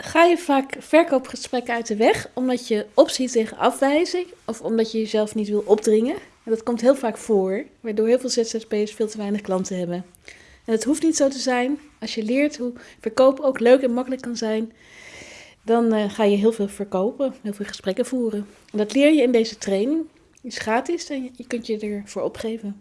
Ga je vaak verkoopgesprekken uit de weg omdat je opziet tegen afwijzing of omdat je jezelf niet wil opdringen? En dat komt heel vaak voor, waardoor heel veel ZZP'ers veel te weinig klanten hebben. En het hoeft niet zo te zijn. Als je leert hoe verkoop ook leuk en makkelijk kan zijn, dan eh, ga je heel veel verkopen, heel veel gesprekken voeren. En dat leer je in deze training. Het is gratis en je kunt je ervoor opgeven.